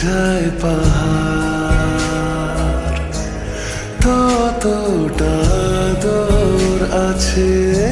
যায় পাহাড় ততটা দূর আছে।